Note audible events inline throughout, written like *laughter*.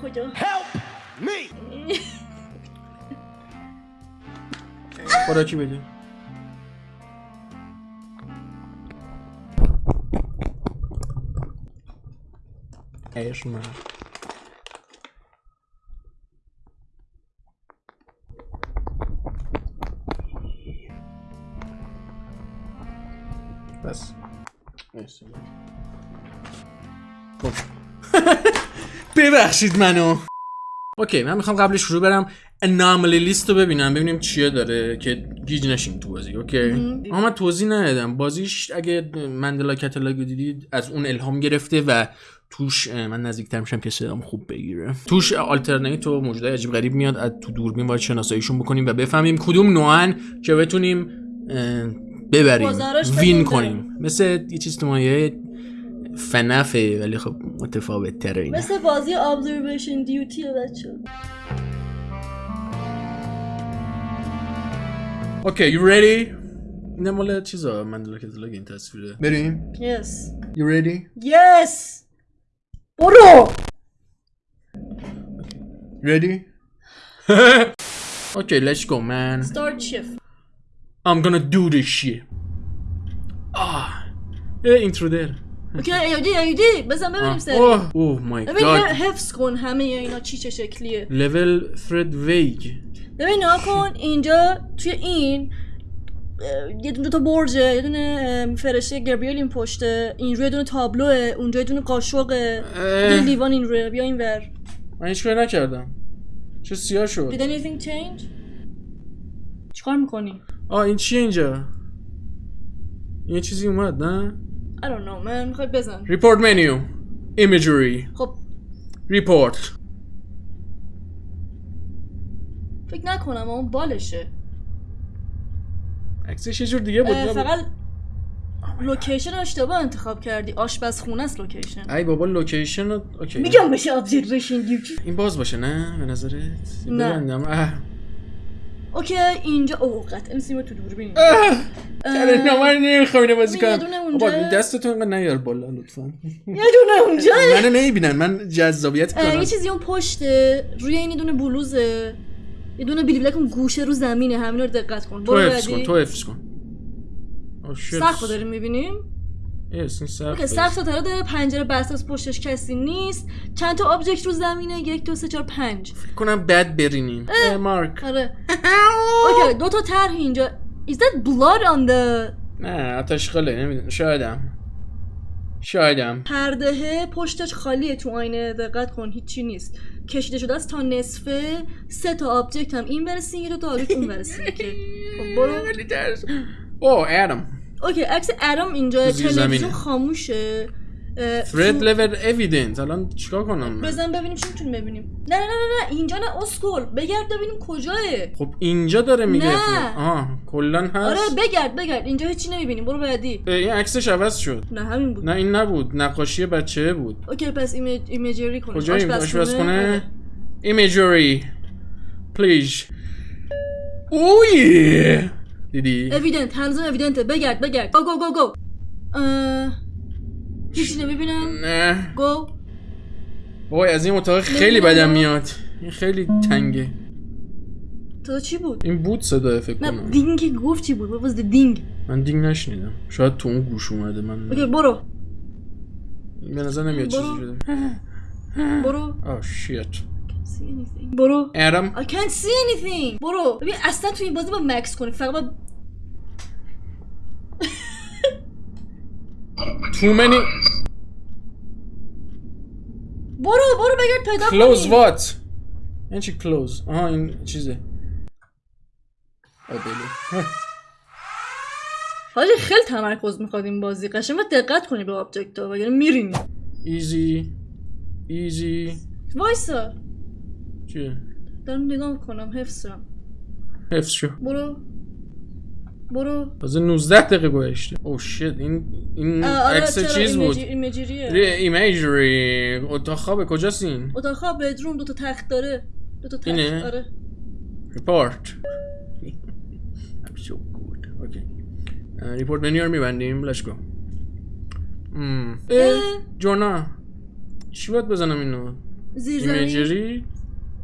cuidou. Help me! *laughs* Fora de É isso má. ببخشید منو. okay من می‌خوام قبل شروع برم. anomaly لیست رو ببینم ببینیم چیه داره که گیج نشیم تو بازی okay؟ اما من توضیح ندادم. بازیش اگه Mandela Catalogue رو دیدید از اون الهام گرفته و توش من نزدیکتر میشم که صدام خوب بگیره. توش alternate و موجودای عجیب غریب میاد از تو دوربین باید شناساییشون بکنیم و بفهمیم کدوم نوعن که بتونیم ببریم win. کنیم. مثل یه چیز تو مایه فنفه ولی خب متفاوت تره اینه مثل بازی observation duty بچه اوکی you ready این مال چیزا مندلا کتالاگ این تصویره بریم yes you ready yes برو ready okay let's go man start shift I'm gonna do this shit ah eh intruder اوکی ایدی ایدی بزن ببینیم سری. oh oh my ببین god. حفظ کن همه اینا چی چه شکلیه. Level thread vague ببین نها کن اینجا توی این یه دونه تا برجه یه دونه فرشته گبریل این پشته این روی دونه تابلوه اونجا یه دونه قاشقه یه لیوان این روی بیا این ور. من هیچ کاری نکردم. چه سیاه شد. Did anything change؟ چیکار می‌کنی؟ آه این چیه اینجا؟ این چیزی اومد نه؟ I don't know من می‌خوای بزن report menu. Imagery. خب report. فکر نکنم اون بالشه. عکسش یه جور دیگه بود؟ فقط location اشتباه انتخاب کردی. آشپزخونه است location. ای بابا location okay. میگم بشه observation duty این باز باشه نه؟ به نظرت؟ نه. اوکی اینجا او قطعا سیم تو دوربین چرا من نمی‌خوام اینو بازی کنم. بابا دستتون اینقدر نیار بالا لطفا. یه دونه اونجا. منو نمی‌بینن من جذابیت کنم یه چیزی اون پشته. روی این دونه بلوزه. یه دونه بیلی بلک اون گوشه رو زمینه. همین رو دقت کن. تو حفظ کن تو حفظ کن. رو داریم می‌بینیم. این سقف اوکی سقف ستاره داره پنجره بسته از پشتش کسی نیست. چند تا آبجکت رو زمینه؟ یک دو سه چهار پنج. فکر کنم بد برینیم. اه، مارک. آره. *laughs* اوکی دو تا طرح اینجا. Is that blood on the نه آتشخاله نمی‌دونم. شایدم شایدم پرده پشتش خالیه تو آینه دقت کن هیچی نیست. کشیده شده است تا نصفه. سه تا آبجکت هم. این برسین یه دو تا آبجکت اون برسین که خب برو. *laughs* ولی ترس. او ادم اوکی عکس ارم اینجا تلویزیون. خاموشه. تو- level evidence. الان چیکار کنم؟ بزن ببینیم چی می‌تونیم ببینیم. نه نه نه نه اینجا نه اسکل بگرد ببینیم کجاه خب اینجا داره میگه نه. آها کلا هست. آره بگرد بگرد. اینجا هیچی نمی‌بینیم. برو بعدی. این عکسش عوض شد. نه همین بود. نه این نبود. نقاشی بچه بود. okay پس image imagery کن کجا آشپزخونه. آشپزخونه. imagery. Please. اوی دیدی evident هنوزم evident ه بگرد بگرد go go go go هیچی نمی‌بینم. نه. گو وای از این اتاق خیلی بدم میاد. این خیلی تنگه. تو چی بود؟ این بود صدا فکر نه کنم. دینگ گفت چی بود؟ Was the ding من دینگ نشنیدم. شاید تو اون گوش اومده من okay برو. به نظر نمیاد چیزی. شده. برو. ah shit see anything. برو ادم I can't see anything. برو ببین اصلا تو این بازی با مکث کنی فقط با too many. برو برو بگرد پیدا close کنی what? این چی close? آها این چیزه بله. حاجی خیلی تمرکز می‌خواد این بازی. قشنگ دقت کنی به آبجکت ها. وگرنه میرینی. Easy. Easy. وایسا. چیه؟ دارم نگاه می‌کنم حفظم. حفظ شو. برو. برو. تازه 19 دقیقه گذشته. oh shit این این آه، آره عکس چیز بود؟ imagery ه ری imagery. اتاق خوابه کجاست این؟ اتاق خواب bedroom دو تا تخت داره. دو تا تخت اینه؟ آره. Report. *laughs* I'm so good. Okay. report menu رو میبندیم. Let's go. Hmm. جونا. چی باید بزنم اینو؟ زیر imagery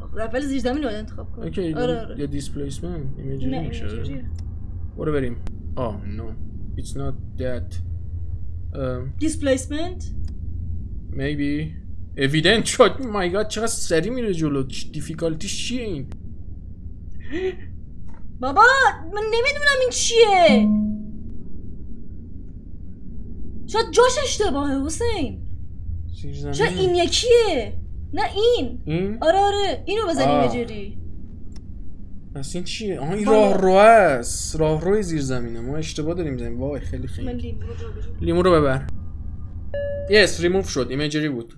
اول زیر زمین باید انتخاب کن okay آره آره. یا displacement imagery میشه. برو بریم آه no not that um, displacement maybe. Evident. شد my God چقدر سریع میره جلو. difficulty ش چیه این؟ *gasps* بابا من نمی‌دونم این چیه. شاید جاش اشتباهه حسین. شاید این یکیه. نه این این آره آره اینو بزن آه. ایمیجری پس این چیه آها این. راه رو است راه روی زیر زمینه ما اشتباه داریم می‌زنیم وای خیلی من خیلی لیمو رو جابجا لیمو رو ببر. یس ریموف شد. ایمیجری بود.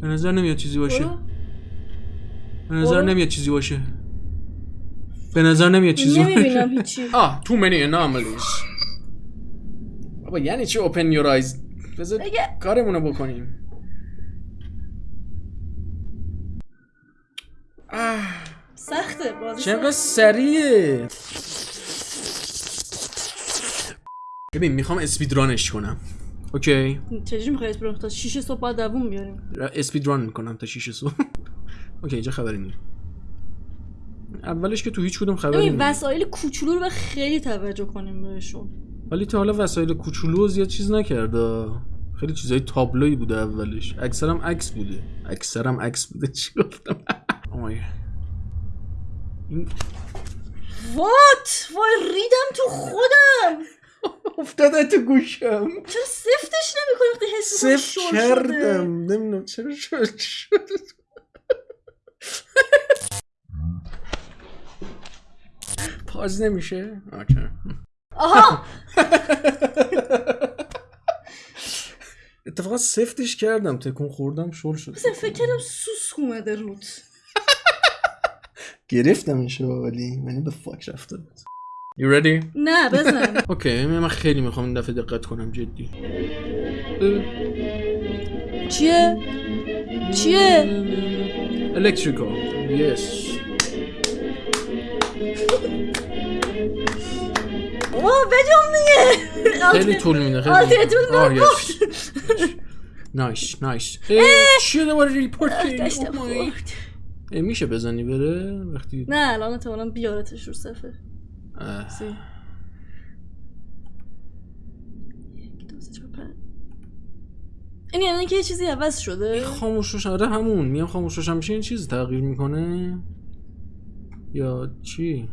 به نظر نمیاد چیزی باشه. به نظر. نمیاد چیزی باشه. به نظر نمیاد چیزی نمی‌بینم باشه هیچی. *laughs* آه تو منی اناملیز بابا یعنی چی open your eyes بذار کارمونو بکنیم. سخته بازی چقدر. سریعه ببین می‌خوام speedrun ش کنم. okay؟ چجوری می‌خوای speedrun تا 6 صبح باید دووم بیاریم. speedrun می‌کنم تا 6 صبح. *laughs* okay اینجا خبری نیست. اولش که تو هیچ کدوم خبری نیست. وسایل کوچولو رو خیلی توجه کنیم بهشون. ولی تا حالا وسایل کوچولو زیاد چیز نکرده. خیلی چیزای تابلوی بوده اولش. اکثرم عکس بوده. اکثرم عکس بوده. *laughs* چی گفتم؟ آی این وات؟ وای ریدم تو خودم. افتاده تو گوشم. چرا سفتش نمی‌کنی وقتی حس می‌کنی سف شل شده؟ کردم. نمی‌دونم چرا شد شد پاز نمیشه؟ آها! اتفاقا سفتش کردم. تکون خوردم شل شد فکر کردم سوس اومده رود. گرفتمش ولی منی به فاک رفته بود. You ready? نه بزن. *laughs* اوکی من خیلی می‌خوام این دفعه دقت کنم جدی. چیه؟ چیه؟ Electrical. Yes. اوه بجام دیگه خیلی طول میده خیلی آره، طول میده. yes. نایس نایس چیه دوباره ریپورت کردی میشه بزنی بره؟ وقتی نه الان احتمالا بیارتش رو صفحه. سی. یک، دو، سه، چهار، پنج. این یعنی که یه چیزی عوض شده؟ خاموشش آره همون. میام خاموشش هم میشه این چیز تغییر می‌کنه؟ یا چی؟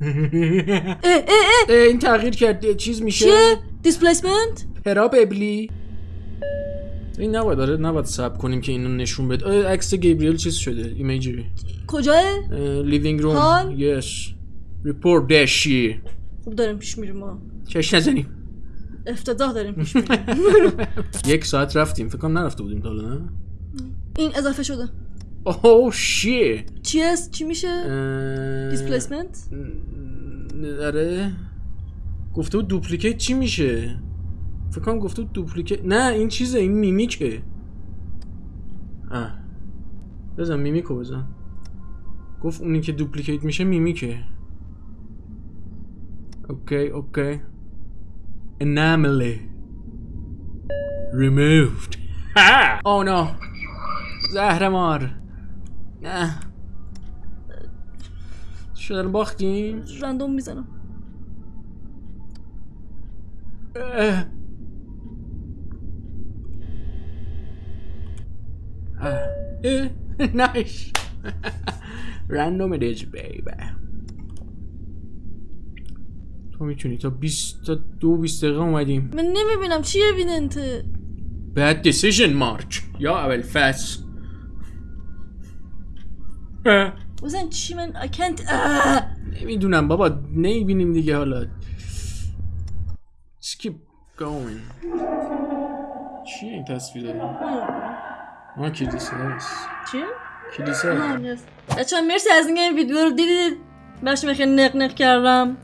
اه اه اه. این تغییر کرد چیز میشه؟ چیه؟ displacement probably این نباید آره نباید صبر کنیم که اینو نشون بده عکس Gabriel چیز شده imagery کجاه living room؟ yes report that shit خوب داریم پیش میریم ما چش نزنیم افتضاح داریم پیش میریم یک ساعت رفتیم فکر کنم نرفته بودیم تا حالا نه این اضافه شده oh shit چی است چی میشه displacement آره گفته بود duplicate چی میشه فکر کنم گفته duplicate نه این چیزه این mimic ه. آه. بزن mimic و بزن. گفت اونی که duplicate میشه mimic ه. okay okay. Anomaly removed. *laughs* Oh no. زهرمار. نه شده باختیم random می‌زنم. اه. اه. *laughs* nice. *laughs* It is baby. تو می‌تونی تا 20 تا دو 20 دقیقه اومدیم. من نمی‌بینم. چی اویدنته bad decision مارک یا اول اه. بزن چی من I can't آه. نمی‌دونم بابا. نمی‌بینیم دیگه حالا. Keep going. چیه این تصویر آه کلیسه هست چی؟ کلیسه هست. بچه مرسی از اینکه این ویدیو رو دیدید بخش خیلی نق نق کردم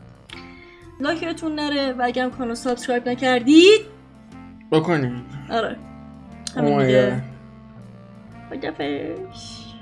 like تون نره و اگرم کانال subscribe نکردید بکنید آره همین دیگه God. خدافظ